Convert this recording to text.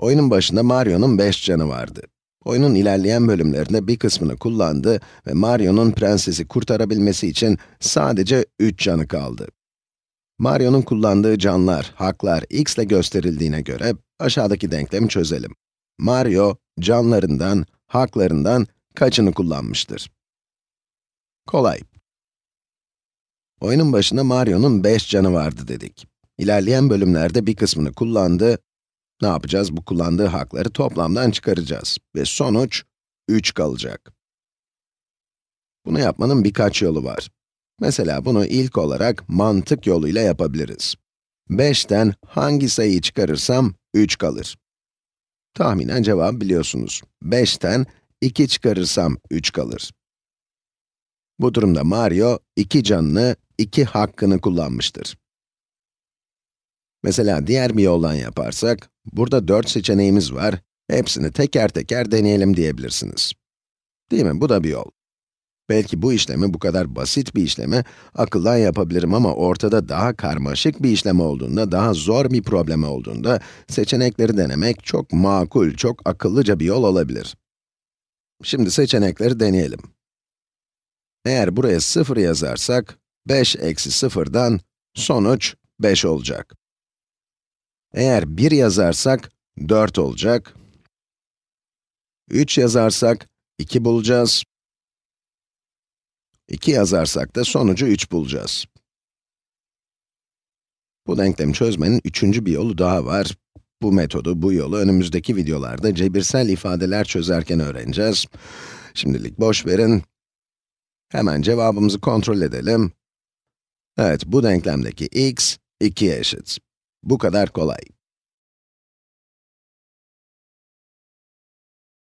Oyunun başında Mario'nun 5 canı vardı. Oyunun ilerleyen bölümlerinde bir kısmını kullandı ve Mario'nun prensesi kurtarabilmesi için sadece 3 canı kaldı. Mario'nun kullandığı canlar, haklar x ile gösterildiğine göre aşağıdaki denklemi çözelim. Mario, canlarından, haklarından kaçını kullanmıştır? Kolay. Oyunun başında Mario'nun 5 canı vardı dedik. İlerleyen bölümlerde bir kısmını kullandı. Ne yapacağız? Bu kullandığı hakları toplamdan çıkaracağız. Ve sonuç 3 kalacak. Bunu yapmanın birkaç yolu var. Mesela bunu ilk olarak mantık yoluyla yapabiliriz. 5'ten hangi sayıyı çıkarırsam 3 kalır. Tahminen cevabı biliyorsunuz. 5'ten 2 çıkarırsam 3 kalır. Bu durumda Mario, 2 canını, 2 hakkını kullanmıştır. Mesela diğer bir yoldan yaparsak, burada 4 seçeneğimiz var, hepsini teker teker deneyelim diyebilirsiniz. Değil mi? Bu da bir yol. Belki bu işlemi, bu kadar basit bir işlemi akıldan yapabilirim ama ortada daha karmaşık bir işlem olduğunda, daha zor bir problem olduğunda seçenekleri denemek çok makul, çok akıllıca bir yol olabilir. Şimdi seçenekleri deneyelim. Eğer buraya 0 yazarsak, 5 eksi 0'dan sonuç 5 olacak. Eğer 1 yazarsak, 4 olacak. 3 yazarsak, 2 bulacağız. 2 yazarsak da sonucu 3 bulacağız. Bu denklemi çözmenin üçüncü bir yolu daha var. Bu metodu, bu yolu önümüzdeki videolarda cebirsel ifadeler çözerken öğreneceğiz. Şimdilik boş verin. Hemen cevabımızı kontrol edelim. Evet, bu denklemdeki x, 2'ye eşit. Bu kadar kolay.